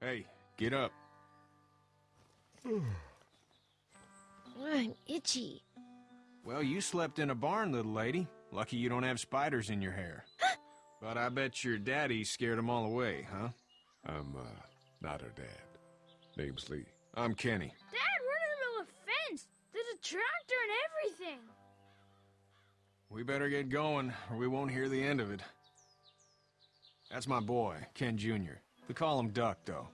Hey, get up. I'm itchy. Well, you slept in a barn, little lady. Lucky you don't have spiders in your hair. but I bet your daddy scared them all away, huh? I'm, uh, not her dad. Name's Lee. I'm Kenny. Dad, we're in the middle of a fence. There's a tractor and everything. We better get going, or we won't hear the end of it. That's my boy, Ken Jr. We call him Duck, though.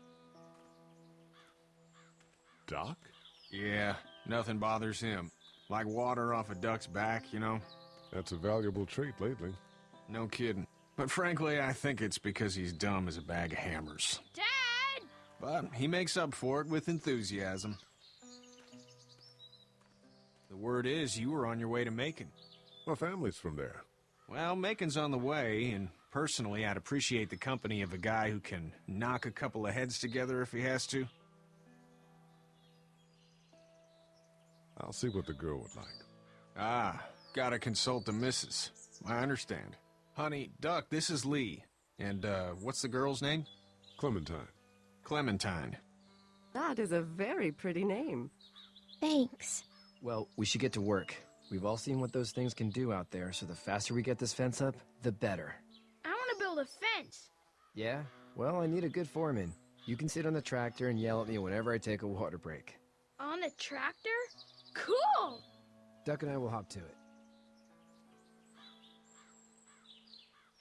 Duck? Yeah, nothing bothers him. Like water off a duck's back, you know? That's a valuable trait lately. No kidding. But frankly, I think it's because he's dumb as a bag of hammers. Dad! But he makes up for it with enthusiasm. The word is you were on your way to Macon. My family's from there. Well, Macon's on the way, and personally, I'd appreciate the company of a guy who can knock a couple of heads together if he has to. I'll see what the girl would like. Ah, gotta consult the missus. I understand. Honey, Duck, this is Lee. And, uh, what's the girl's name? Clementine. Clementine. That is a very pretty name. Thanks. Well, we should get to work. We've all seen what those things can do out there, so the faster we get this fence up, the better. I build a fence. Yeah? Well, I need a good foreman. You can sit on the tractor and yell at me whenever I take a water break. On the tractor? Cool! Duck and I will hop to it.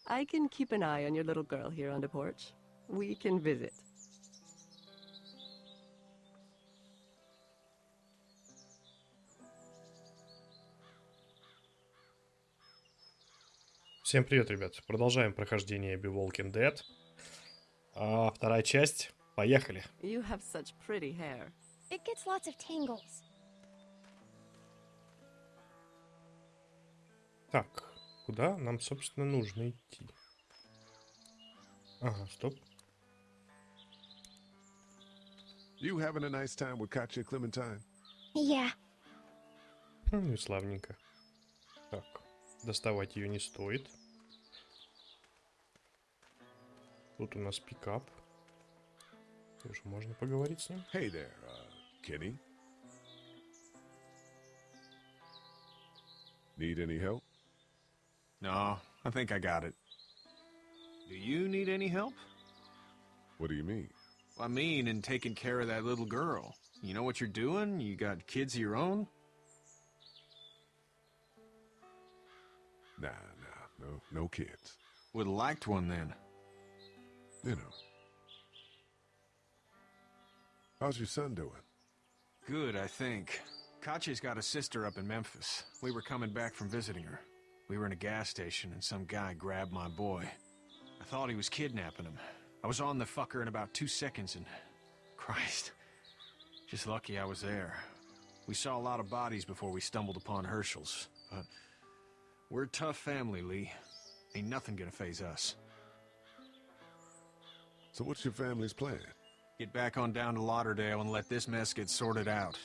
I can keep an eye on your little girl here on the porch. We can visit. Всем привет, ребят. Продолжаем прохождение Be Walking Dead. А, вторая часть. Поехали. You have such pretty hair. It gets lots of tangles. Так, куда нам, собственно, нужно идти? Ага, стоп. You having a nice time with Katya Clementine? Yeah. Ну и славненько. Так, доставать ее не стоит. Тут у нас пикап. Тоже можно поговорить с ним. Hey there, uh, Kenny. Need any help? No, I think I got it. Do you need any help? What do you mean? I mean, in taking care of that little girl. You know what you're doing? You got kids of your own? Nah, nah, no, no kids. Would have liked one then. You know. How's your son doing? Good, I think. Katjaa's got a sister up in Memphis. We were coming back from visiting her. We were in a gas station and some guy grabbed my boy. I thought he was kidnapping him. I was on the fucker in about two seconds and... Christ. Just lucky I was there. We saw a lot of bodies before we stumbled upon Hershel's, but... We're a tough family, Lee. Ain't nothing gonna faze us. So what's your family's plan? Get back on down to Lauderdale and let this mess get sorted out.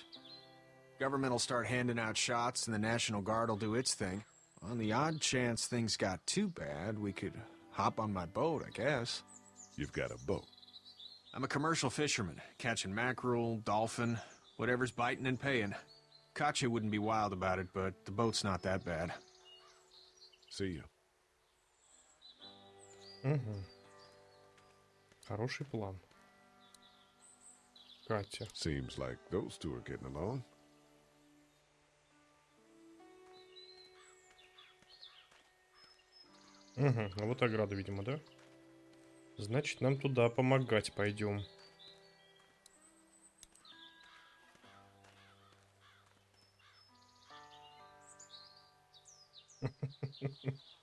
Government will start handing out shots and the National Guard will do its thing. On the odd chance things got too bad, we could hop on my boat, I guess. You've got a boat. I'm a commercial fisherman, catching mackerel, dolphin, whatever's biting and paying. Katjaa wouldn't be wild about it, but the boat's not that bad. See you. Mm-hmm. Хороший план. Катя. Seems like those two are getting along. Угу, а вот ограда, видимо, да? Значит, нам туда помогать пойдем.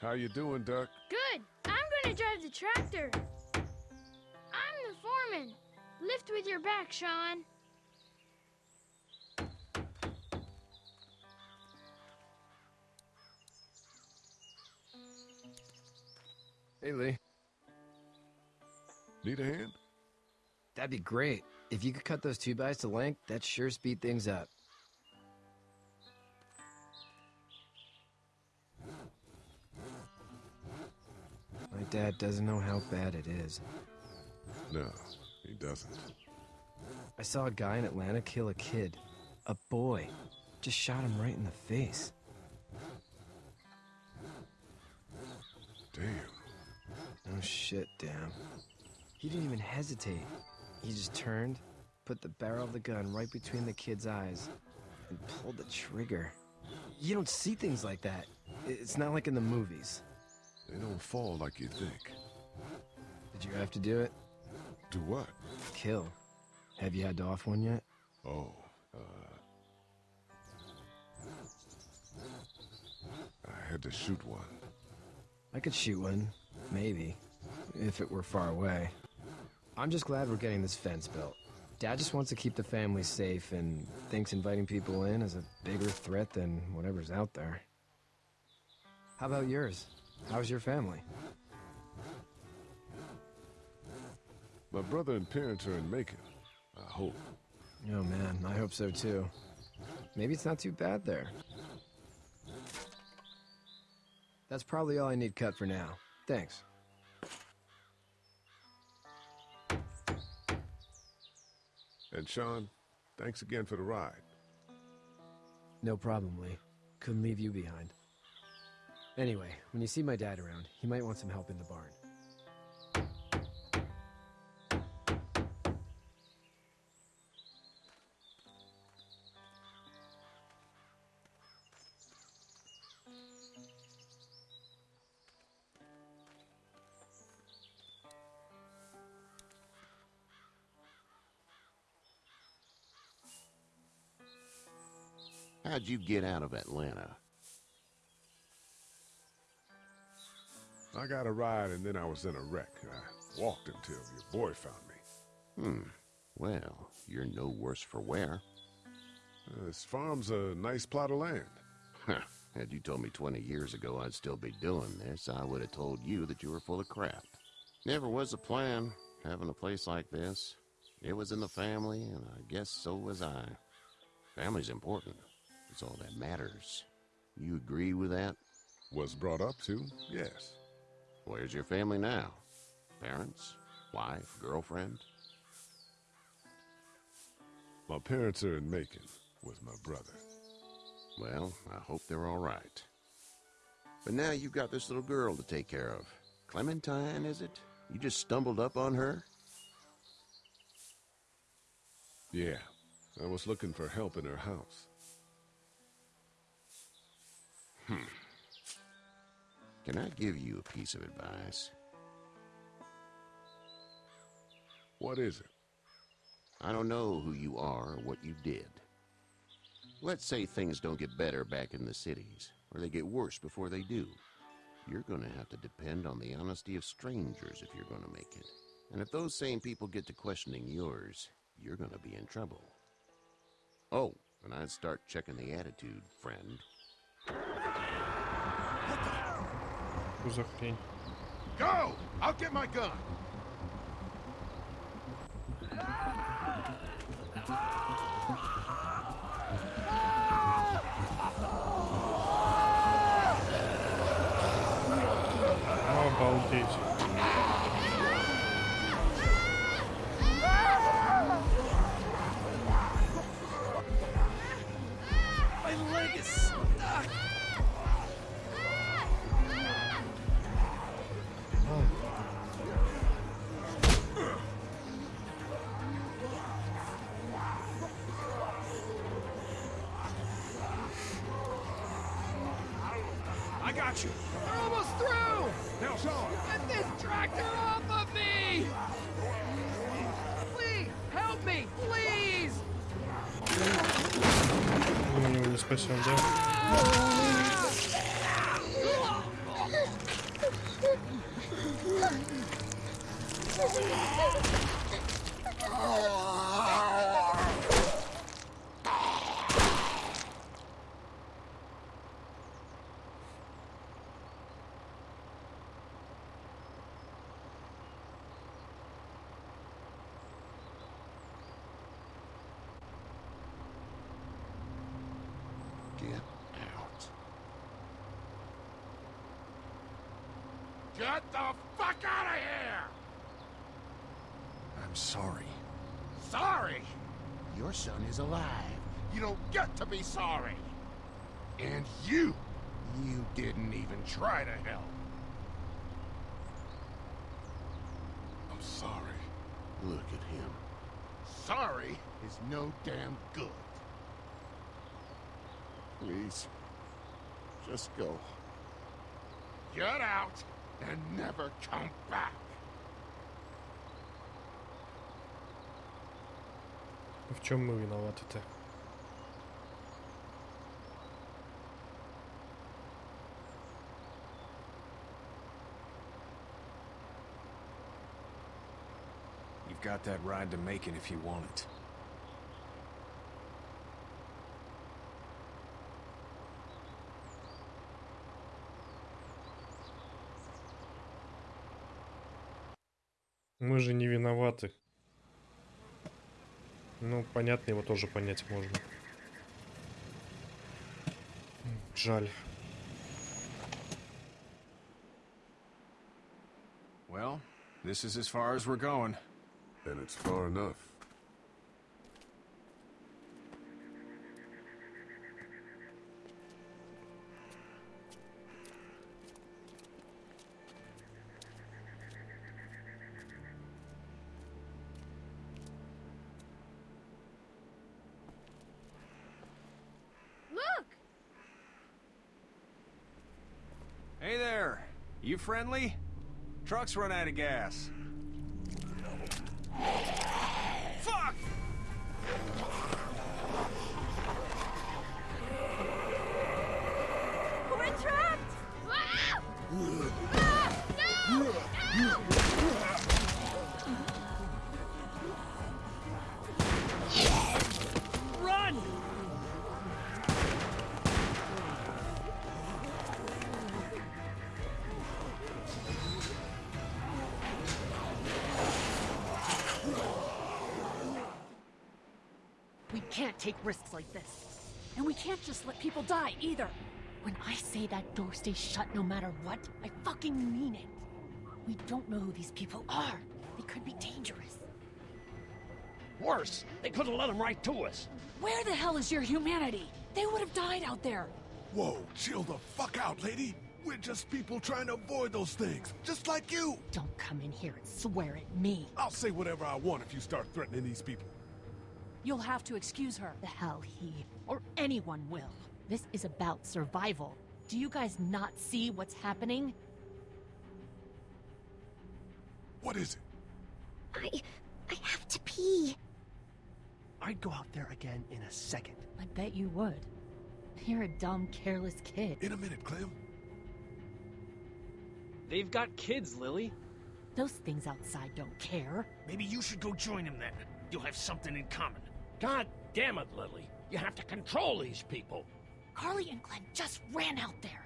How you doing, Duck? Good. I'm gonna drive the tractor. I'm the foreman. Lift with your back, Shawn. Hey, Lee. Need a hand? That'd be great. If you could cut those two bys to length, that'd sure speed things up. Dad doesn't know how bad it is. No, he doesn't. I saw a guy in Atlanta kill a kid. A boy. Just shot him right in the face. Damn. Oh shit, damn. He didn't even hesitate. He just turned, put the barrel of the gun right between the kid's eyes, and pulled the trigger. You don't see things like that. It's not like in the movies. They don't fall like you think. Did you have to do it? Do what? Kill. Have you had to off one yet? Oh, uh... I had to shoot one. I could shoot one, maybe, if it were far away. I'm just glad we're getting this fence built. Dad just wants to keep the family safe and thinks inviting people in is a bigger threat than whatever's out there. How about yours? How's your family? My brother and parents are in Macon. I hope. Oh man, I hope so too. Maybe it's not too bad there. That's probably all I need cut for now. Thanks. And Shawn, thanks again for the ride. No problem, Lee. Couldn't leave you behind. Anyway, when you see my dad around, he might want some help in the barn. How'd you get out of Atlanta? I got a ride and then I was in a wreck. I walked until your boy found me. Hmm. Well, you're no worse for wear. Uh, This farm's a nice plot of land. Huh. Had you told me 20 years ago I'd still be doing this, I would have told you that you were full of crap. Never was a plan, having a place like this. It was in the family, and I guess so was I. Family's important. It's all that matters. You agree with that? Was brought up to, yes. Where's your family now? Parents? Wife? Girlfriend? My parents are in Macon with my brother. Well, I hope they're all right. But now you've got this little girl to take care of. Clementine, is it? You just stumbled up on her? Yeah, I was looking for help in her house. Hmm. Can I give you a piece of advice? What is it? I don't know who you are or what you did. Let's say things don't get better back in the cities, or they get worse before they do. You're going to have to depend on the honesty of strangers if you're going to make it. And if those same people get to questioning yours, you're going to be in trouble. Oh, and I'd start checking the attitude, friend. Что за хрень? Go! I'll get my gun! Обалдеть. pushing them. Get the fuck out of here! I'm sorry. Sorry? Your son is alive. You don't get to be sorry. And you, you didn't even try to help. I'm sorry. Look at him. Sorry is no damn good. Please. Just go. Get out and never come back. В чем мы виноваты-то? You've got that ride to Macon if you want it. Мы же не виноваты. Ну, понятно, его тоже понять можно. Жаль. Well, this is as far as we're going. And it's far enough. Friendly? Truck's run out of gas. Take risks like this. And we can't just let people die either. When I say that door stays shut no matter what, I fucking mean it. We don't know who these people are. They could be dangerous. Worse, they could have let them right to us. Where the hell is your humanity? They would have died out there. Whoa, chill the fuck out, lady. We're just people trying to avoid those things, just like you. Don't come in here and swear at me. I'll say whatever I want if you start threatening these people. You'll have to excuse her. The hell he or anyone will. This is about survival. Do you guys not see what's happening? What is it? I... I have to pee. I'd go out there again in a second. I bet you would. You're a dumb, careless kid. In a minute, Clem. They've got kids, Lily. Those things outside don't care. Maybe you should go join them then. You'll have something in common. God damn it, Lily. You have to control these people. Carly and Glenn just ran out there.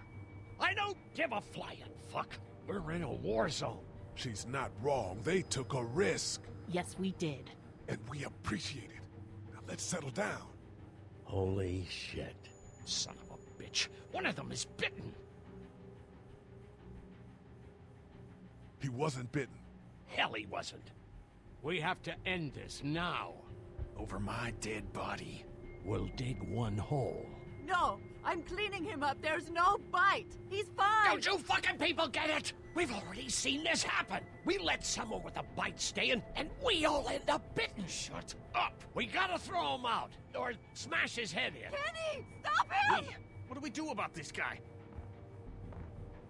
I don't give a flying fuck. We're in a war zone. She's not wrong. They took a risk, Yes, we did. and we appreciate it. Now let's settle down. Holy shit. Son of a bitch. One of them is bitten. He wasn't bitten. Hell, he wasn't. We have to end this now. Over my dead body. We'll dig one hole. No! I'm cleaning him up. There's no bite. He's fine. Don't you fucking people get it? We've already seen this happen. We let someone with a bite stay in, and we all end up bitten. Shut up. We gotta throw him out, or smash his head in. Kenny, stop him! Hey, what do we do about this guy?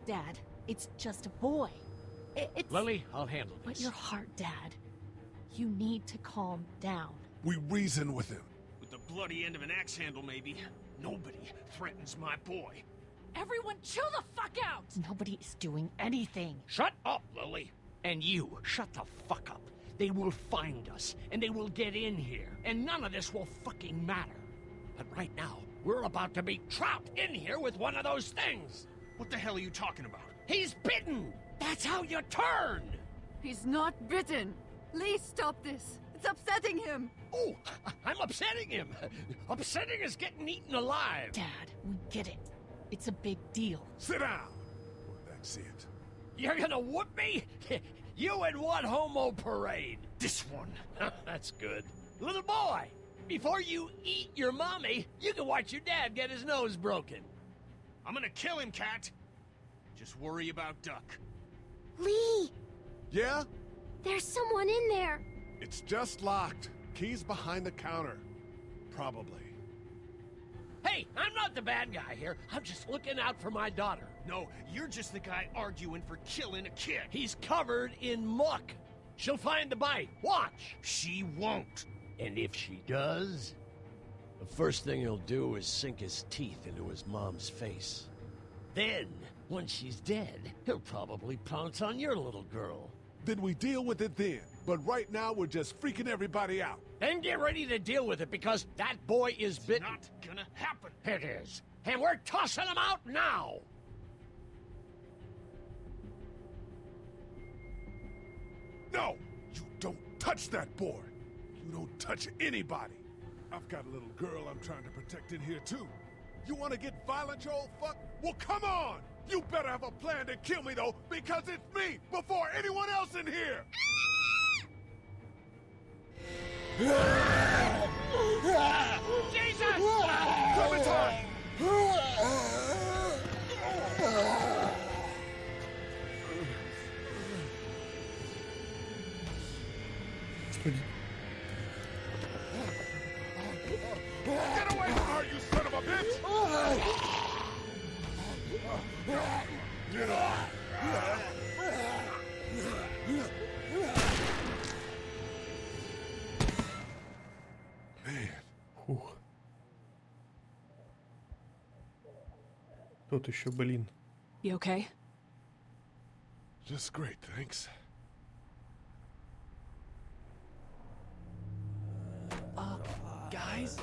Dad, it's just a boy. I- it's... Lily, I'll handle But your heart, Dad. You need to calm down. We reason with him. With the bloody end of an axe handle, maybe. Nobody threatens my boy. Everyone chill the fuck out! Nobody is doing anything. Shut up, Lily. And you, shut the fuck up. They will find us, and they will get in here, and none of this will fucking matter. But right now, we're about to be trapped in here with one of those things. What the hell are you talking about? He's bitten. That's how you turn. He's not bitten. Lee, stop this. It's upsetting him. Oh, I'm upsetting him. Upsetting is getting eaten alive. Dad, we get it. It's a big deal. Sit down. That's it. You're gonna whoop me? you and what homo parade? This one. That's good. Little boy, before you eat your mommy, you can watch your dad get his nose broken. I'm gonna kill him, Cat. Just worry about Duck. Lee, Yeah? there's someone in there. It's just locked. Key's behind the counter. Probably. Hey, I'm not the bad guy here. I'm just looking out for my daughter. No, you're just the guy arguing for killing a kid. He's covered in muck. She'll find the bite. Watch. She won't. And if she does, the first thing he'll do is sink his teeth into his mom's face. Then, when she's dead, he'll probably pounce on your little girl. Then we deal with it then. But right now, we're just freaking everybody out. Then get ready to deal with it because that boy is bitten. Not gonna happen. It is. And we're tossing him out now. No! You don't touch that boy! You don't touch anybody! I've got a little girl I'm trying to protect in here, too. You want to get violent, you old fuck? Well, come on! You better have a plan to kill me, though, because it's me before anyone else in here! Jesus! Clementine! Тут еще, блин. You okay? just great, thanks. Guys?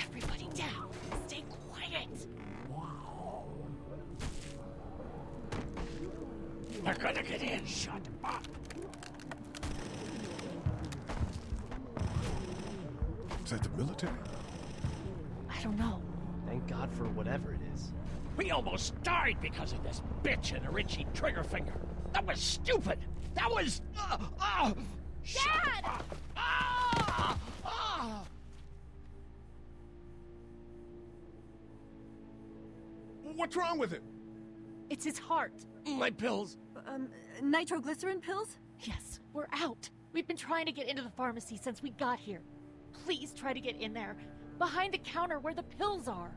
Everybody down. Stay quiet. They're gonna get in. Shut up. Is that the military? I don't know. Thank God for whatever it is. We almost died because of this bitch and a Richie Triggerfinger. That was stupid. That was. Uh, uh, Dad! Ah! Ah! What's wrong with it? It's his heart. My pills. Um, nitroglycerin pills? Yes, we're out. We've been trying to get into the pharmacy since we got here. Please try to get in there. Behind the counter where the pills are.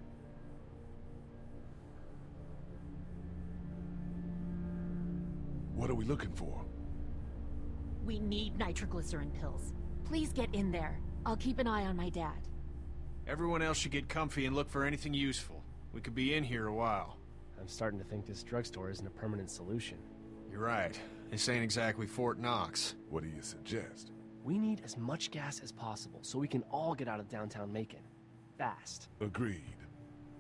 What are we looking for? We need nitroglycerin pills. Please get in there. I'll keep an eye on my dad. Everyone else should get comfy and look for anything useful. We could be in here a while. I'm starting to think this drugstore isn't a permanent solution. You're right. This ain't exactly Fort Knox. What do you suggest? We need as much gas as possible so we can all get out of downtown Macon. Fast. Agreed.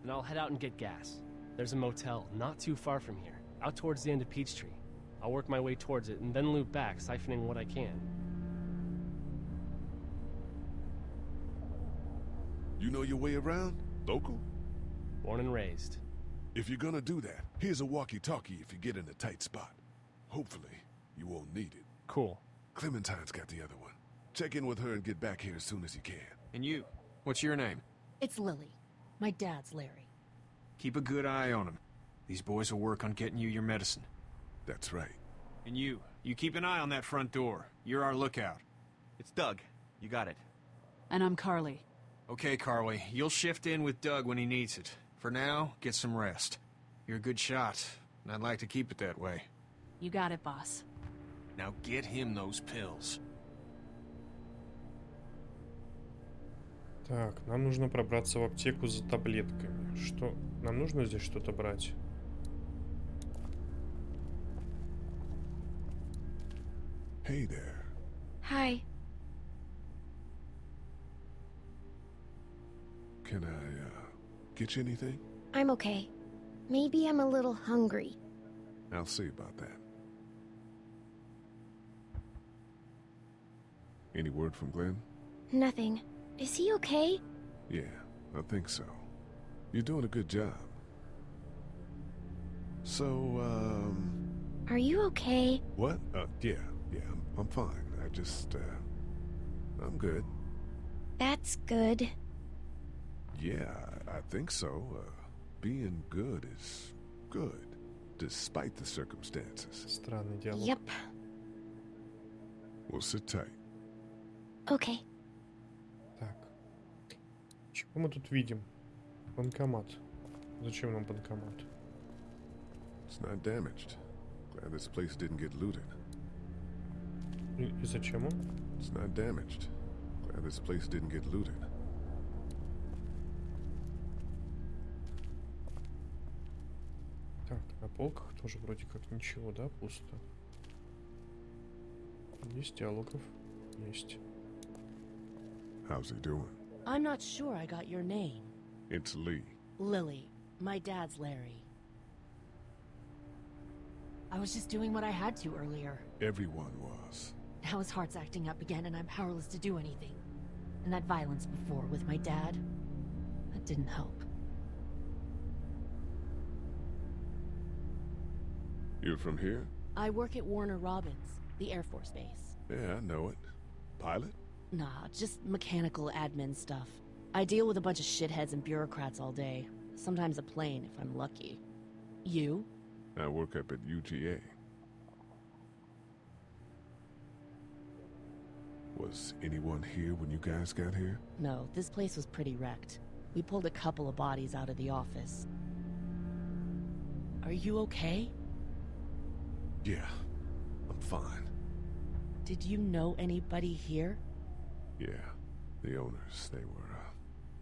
Then I'll head out and get gas. There's a motel not too far from here, out towards the end of Peachtree. I'll work my way towards it and then loop back, siphoning what I can. You know your way around? Local? Born and raised. If you're gonna do that, here's a walkie-talkie if you get in a tight spot. Hopefully, you won't need it. Cool. Clementine's got the other one. Check in with her and get back here as soon as you can. And you, what's your name? It's Lily. My dad's Larry. Keep a good eye on him. These boys will work on getting you your medicine. That's right. And you, you keep an eye on that front door. You're our lookout. It's Doug. You got it. And I'm Carly. Okay, Carly, you'll shift in with Doug when he needs it. For now, get some rest. You're a good shot, and I'd like to keep it that way. You got it, boss. Now get him those pills. Так, нам нужно пробраться в аптеку за таблетками. Что? Нам нужно здесь что-то брать? Hey there. Hi. Can I, uh, get you anything? I'm okay. Maybe I'm a little hungry. I'll see about that. Any word from Glenn? Nothing. Is he okay? Yeah, I think so. You're doing a good job. So, um... Are you okay? What? Uh, yeah, yeah, I'm, I'm fine. I just, uh... I'm good. That's good. Yeah, I think so. Uh, being good is good, despite the circumstances. Yep. We'll sit tight. Okay. Чего мы тут видим? Банкомат. Зачем нам банкомат? It's not damaged. Glad this place didn't get looted. И, и зачем он? It's not damaged. Glad this place didn't get looted. Так, на полках тоже вроде как ничего, да, пусто. Есть диалогов? Есть. How's he doing? I'm not sure I got your name. It's Lee. Lily. My dad's Larry. I was just doing what I had to earlier. Everyone was. Now his heart's acting up again and I'm powerless to do anything. And that violence before with my dad, that didn't help. You're from here? I work at Warner Robins, the Air Force Base. Yeah, I know it. Pilot? Nah, just mechanical admin stuff. I deal with a bunch of shitheads and bureaucrats all day. Sometimes a plane, if I'm lucky. You? I work up at UGA. Was anyone here when you guys got here? No, this place was pretty wrecked. We pulled a couple of bodies out of the office. Are you okay? Yeah, I'm fine. Did you know anybody here? Yeah, the owners, they were, uh,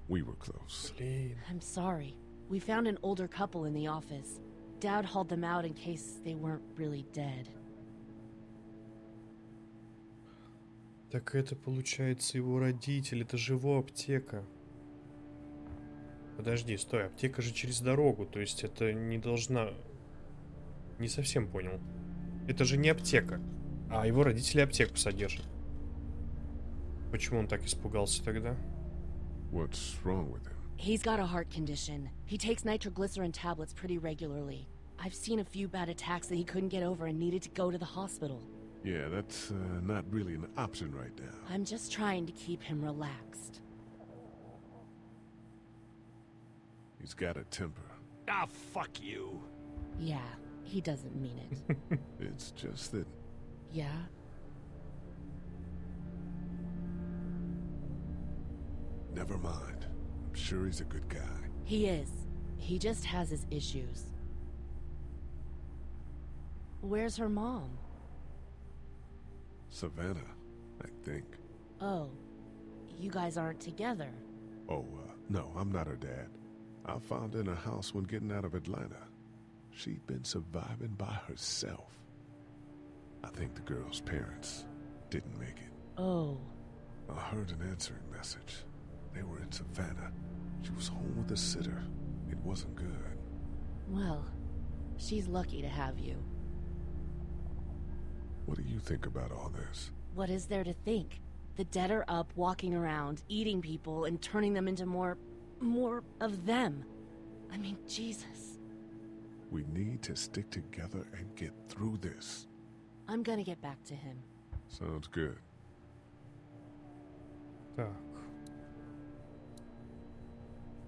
we were close. Блин. I'm sorry. We found an older couple in the office. Dad hauled them out in case they weren't really dead. Так это получается его родитель, это же его аптека. Подожди, стой, аптека же через дорогу, то есть это не должна... Не совсем понял. Это же не аптека, а его родители аптеку содержат. Почему он так испугался тогда? What's wrong with him? He's got a heart condition. He takes nitroglycerin tablets pretty regularly. I've seen a few bad attacks that he couldn't get over and needed to go to the hospital. Yeah, that's, uh, not really an option right now. I'm just trying to keep him relaxed. He's got a temper. Ah, fuck you. Yeah, he doesn't mean it. It's just that yeah? Never mind. I'm sure he's a good guy. He is. He just has his issues. Where's her mom? Savannah, I think. Oh, you guys aren't together. Oh, uh, no, I'm not her dad. I found her in a house when getting out of Atlanta. She'd been surviving by herself. I think the girl's parents didn't make it. Oh, I heard an answering message. They were in Savannah. She was home with a sitter. It wasn't good. Well, she's lucky to have you. What do you think about all this? What is there to think? The dead are up, walking around, eating people, and turning them into more... more of them. I mean, Jesus. We need to stick together and get through this. I'm gonna get back to him. Sounds good. So,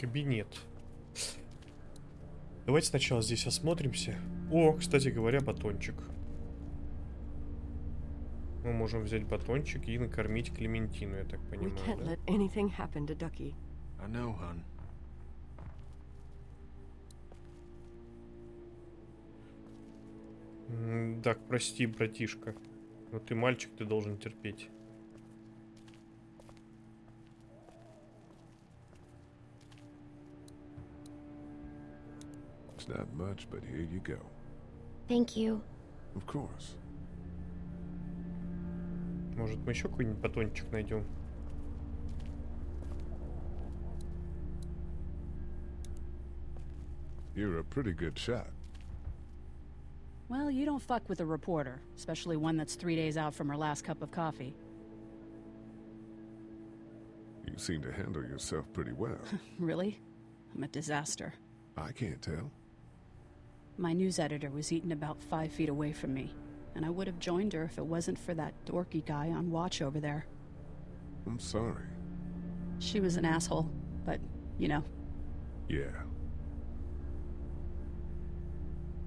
Кабинет. Давайте сначала здесь осмотримся. О, кстати говоря, батончик. Мы можем взять батончик и накормить Клементину, я так We понимаю, can't да? let anything happen to Ducky. I know, hon. Так, прости, братишка. Но ты мальчик, ты должен терпеть. not much, but here you go. Thank you. Of course. Может, мы еще какой-нибудь батончик найдем? You're a pretty good shot. Well, you don't fuck with a reporter, especially one that's three days out from her last cup of coffee. You seem to handle yourself pretty well. Really? I'm a disaster. I can't tell. My news editor was eaten about five feet away from me, and I would have joined her if it wasn't for that dorky guy on watch over there. I'm sorry. She was an asshole, but, you know, Yeah.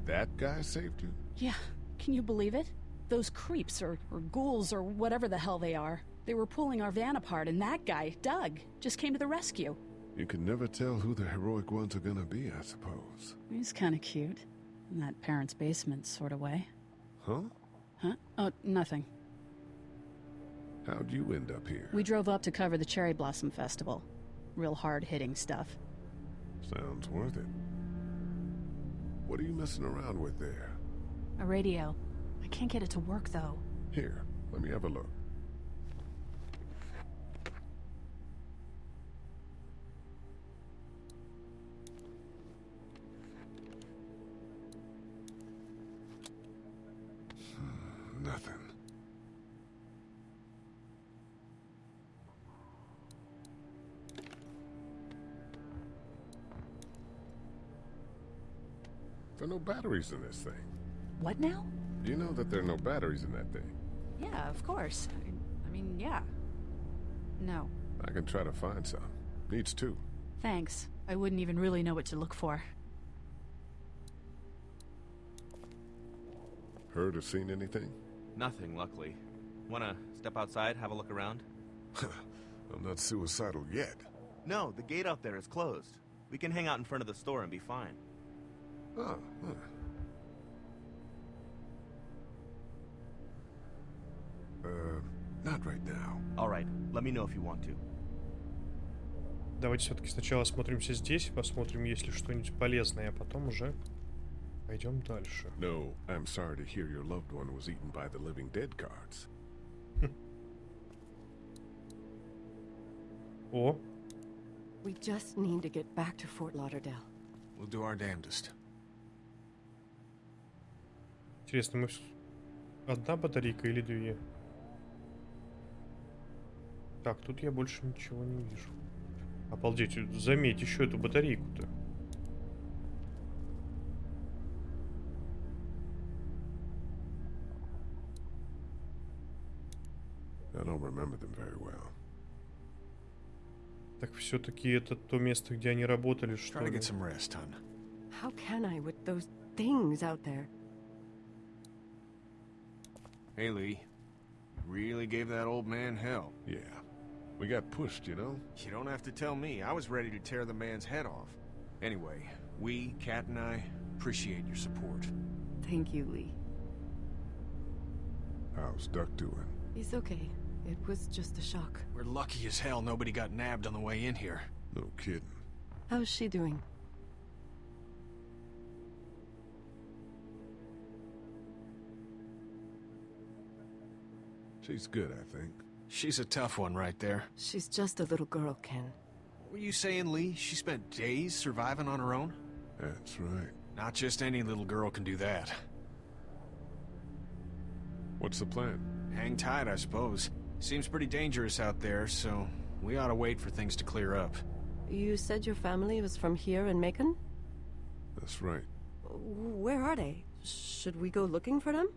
That guy saved you? Yeah, can you believe it? Those creeps, or, or ghouls, or whatever the hell they are. They were pulling our van apart, and that guy, Doug, just came to the rescue. You can never tell who the heroic ones are gonna be, I suppose. He's kinda cute. In that parents' basement sort of way. Huh? Huh? Oh, nothing. How'd you end up here? We drove up to cover the Cherry Blossom Festival. Real hard-hitting stuff. Sounds worth it. What are you messing around with there? A radio. I can't get it to work, though. Here, let me have a look. Batteries in this thing. What now? You know that there are no batteries in that thing. Yeah, of course. I, I mean, yeah. No. I can try to find some. Needs two. Thanks. I wouldn't even really know what to look for. Heard or seen anything? Nothing, luckily. Wanna step outside, have a look around? I'm not suicidal yet. No, the gate out there is closed. We can hang out in front of the store and be fine. Oh, huh. Uh, not right now. All right, let me know if you want to. Давайте все-таки сначала осмотримся здесь, посмотрим, есть ли что-нибудь полезное, а потом уже пойдем дальше. No, I'm sorry to hear your loved one was eaten by the living dead cards. О, We just need to get back to Fort Lauderdale. We'll do our damnedest. Интересно, мы... Одна батарейка или две? Так, тут я больше ничего не вижу. Обалдеть, заметь еще эту батарейку-то. Well. Так все-таки это то место, где они работали, что ли? How can I with those things out there? Hey, Lee. You really gave that old man hell. Yeah. We got pushed, you know? You don't have to tell me. I was ready to tear the man's head off. Anyway, we, Kat and I, appreciate your support. Thank you, Lee. How's Duck doing? He's okay. It was just a shock. We're lucky as hell nobody got nabbed on the way in here. No kidding. How's she doing? She's good, I think. She's a tough one right there. She's just a little girl, Ken. What were you saying, Lee? She spent days surviving on her own? That's right. Not just any little girl can do that. What's the plan? Hang tight, I suppose. Seems pretty dangerous out there, so we ought to wait for things to clear up. You said your family was from here in Macon? That's right. Where are they? Should we go looking for them?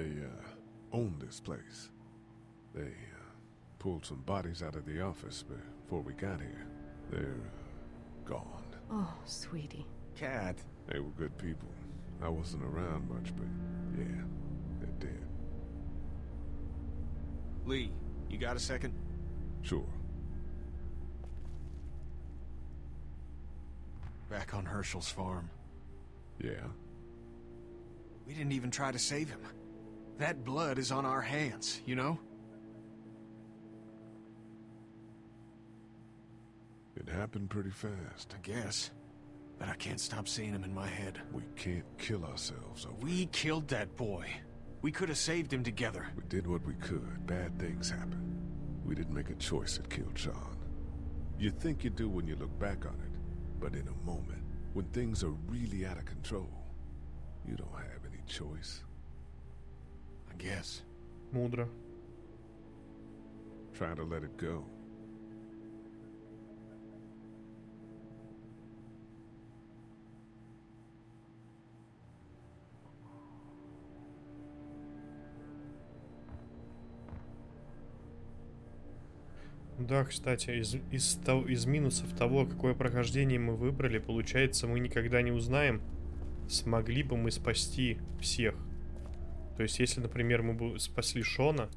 They, uh, own this place. They, uh, pulled some bodies out of the office before we got here. They're, uh, gone. Oh, sweetie. Cat. They were good people. I wasn't around much, but yeah, they're dead. Lee, you got a second? Sure. Back on Hershel's farm. Yeah? We didn't even try to save him. That blood is on our hands, you know? It happened pretty fast. I guess. But I can't stop seeing him in my head. We can't kill ourselves over We killed that boy. We could have saved him together. We did what we could. Bad things happen. We didn't make a choice that killed Shawn. You think you do when you look back on it, but in a moment, when things are really out of control, you don't have any choice. Guess. Мудро. Try to let it go. Да, кстати, из, из, из минусов того, какое прохождение мы выбрали, получается, мы никогда не узнаем, смогли бы мы спасти всех. То есть, если, например, мы бы спасли Шона,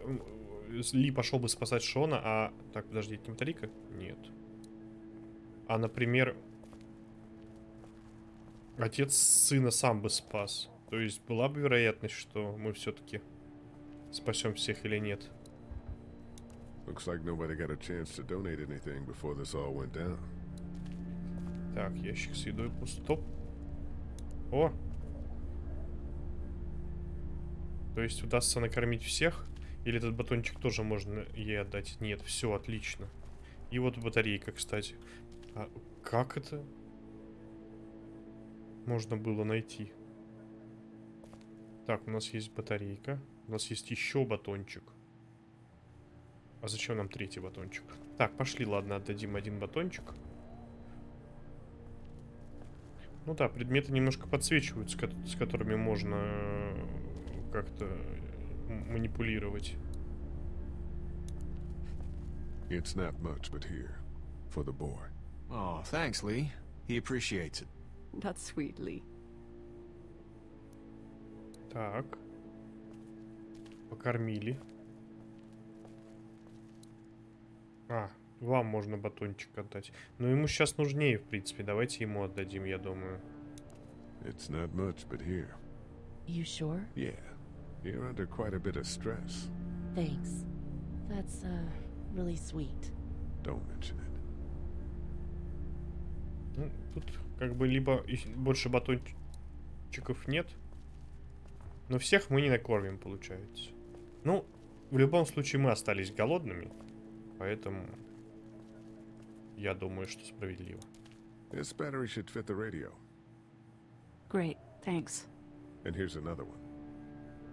м, Ли пошел бы спасать Шона, а... Так, подожди, это не Матарика? Нет. А, например, отец сына сам бы спас. То есть, была бы вероятность, что мы все-таки спасем всех или нет. Looks like nobody got a chance to donate anything before this all went down. Так, ящик с едой пуст. О! То есть удастся накормить всех? Или этот батончик тоже можно ей отдать? Нет, все, отлично. И вот батарейка, кстати. А как это можно было найти? Так, у нас есть батарейка. У нас есть еще батончик. А зачем нам третий батончик? Так, пошли, ладно, отдадим один батончик. Ну да, предметы немножко подсвечиваются, с которыми можно э, как-то м- манипулировать. It's not much, but here, for the boy. Oh, thanks, Lee. He appreciates it. That's sweet, Lee. Так. Покормили. А, вам можно батончик отдать. Но ему сейчас нужнее, в принципе. Давайте ему отдадим, я думаю. It's not much, but here. You sure? Yeah, you're under quite a bit of stress. Thanks. That's, uh, really sweet. Don't mention it. Ну, тут как бы либо больше батончиков нет. Но всех мы не накормим, получается. Ну, в любом случае мы остались голодными. Поэтому я думаю, что справедливо. This battery should fit the radio. Great, thanks. And here's another one.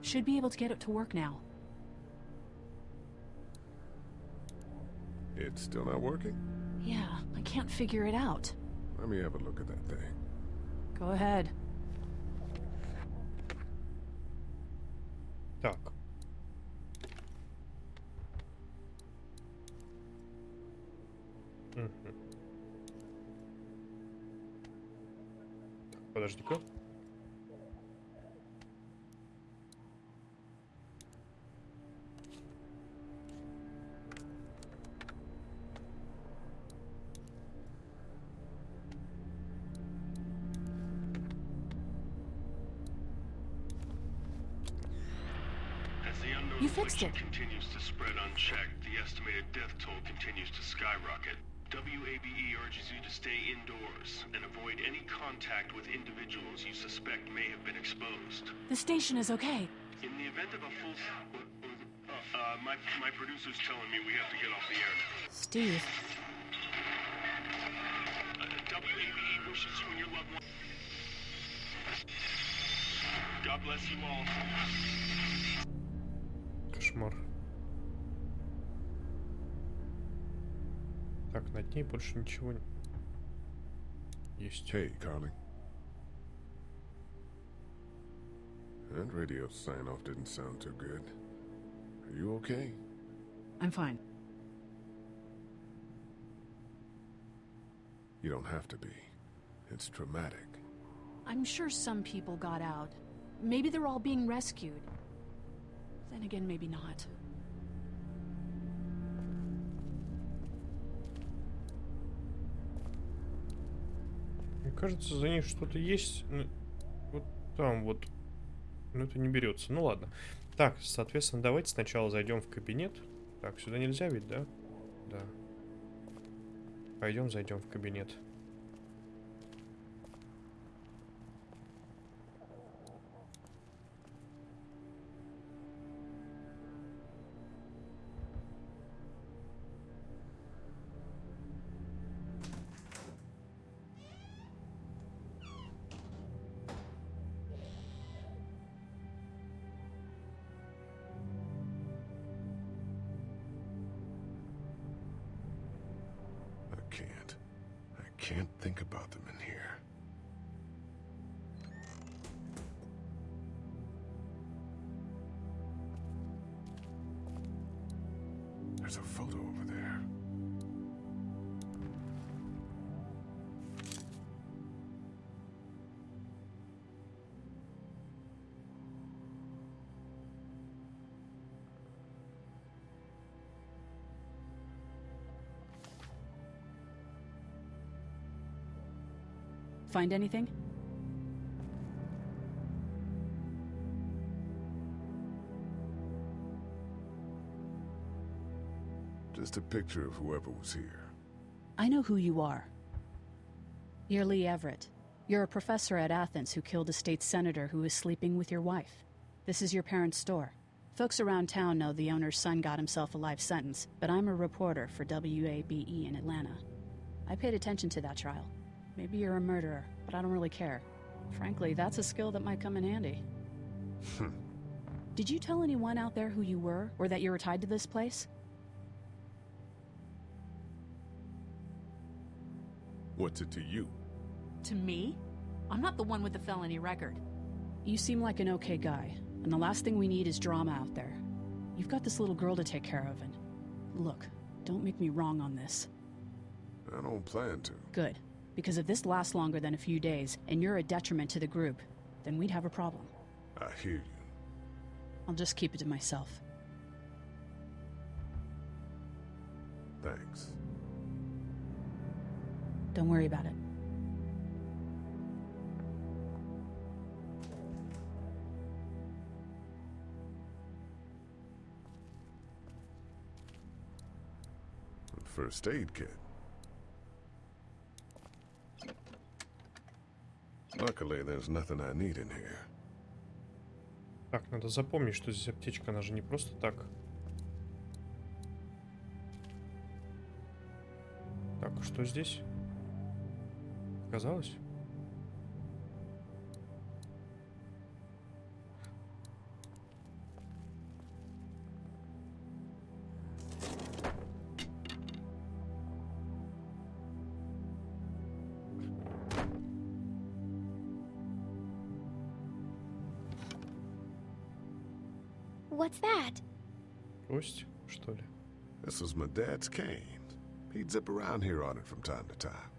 Should be able to get it to work now. It's still not working? Yeah, I can't figure it out. Let me have a look at that thing. Go ahead. Так. Подожди-ка. As the unknown You fixed affliction it. continues to spread unchecked, the estimated death toll continues to skyrocket. WABE urges you to stay indoors and avoid any contact with individuals you suspect may have been exposed. The station is okay. In the event of a full... Uh, uh, my, my producer's telling me we have to get off the air now. Steve, Uh, WABE wishes you and your loved one... God bless you all. над ней больше ничего есть. Hey, Carley. That radio sign-off didn't sound too good. Are you okay? I'm fine. You don't have to be. It's traumatic. I'm sure some people got out. Maybe they're all being rescued. Then again, maybe not. Кажется, за ней что-то есть. Вот там вот. Но это не берется. Ну ладно. Так, соответственно, давайте сначала зайдем в кабинет. Так, сюда нельзя ведь, да? Да. Пойдем, зайдем в кабинет. think about them in here. There's a photo Find anything? Just a picture of whoever was here. I know who you are. You're Lee Everett. You're a professor at Athens who killed a state senator who was sleeping with your wife. This is your parents' store. Folks around town know the owner's son got himself a life sentence, but I'm a reporter for WABE in Atlanta. I paid attention to that trial. Maybe you're a murderer, but I don't really care. Frankly, that's a skill that might come in handy. Hmm. Did you tell anyone out there who you were, or that you were tied to this place? What's it to you? To me? I'm not the one with the felony record. You seem like an okay guy, and the last thing we need is drama out there. You've got this little girl to take care of, and look, don't make me wrong on this. I don't plan to. Good, because if this lasts longer than a few days, and you're a detriment to the group, then we'd have a problem. I hear you. I'll just keep it to myself. Thanks. Don't worry about it. First aid kit. Luckily, there's nothing I need in here. Так, надо запомнить, что здесь аптечка, она же не просто так. Так, что здесь? Оказалось? What's that? Трость, что ли? This was my dad's cane. He'd zip around here on it from time to time.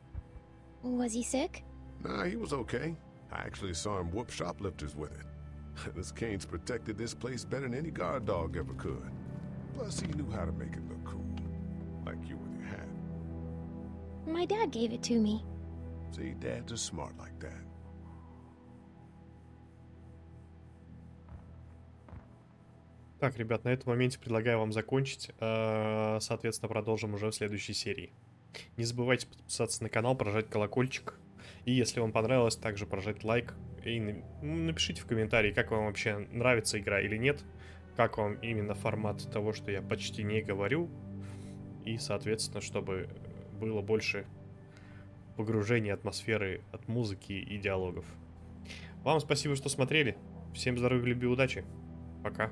Was he sick? Nah, he was okay. I actually saw him whoop shoplifters with it. this cane's protected this place better than any guard dog ever could. Plus, he knew how to make it look cool. Like you with your hat. My dad gave it to me. See, dads are smart like that. Так, ребят, на этом моменте предлагаю вам закончить. Э, соответственно, продолжим уже в следующей серии. Не забывайте подписаться на канал, прожать колокольчик. И если вам понравилось, также прожать лайк. И напишите в комментарии, как вам вообще нравится игра или нет. Как вам именно формат того, что я почти не говорю. И, соответственно, чтобы было больше погружения атмосферы от музыки и диалогов. Вам спасибо, что смотрели. Всем здоровья, любви, удачи. Пока.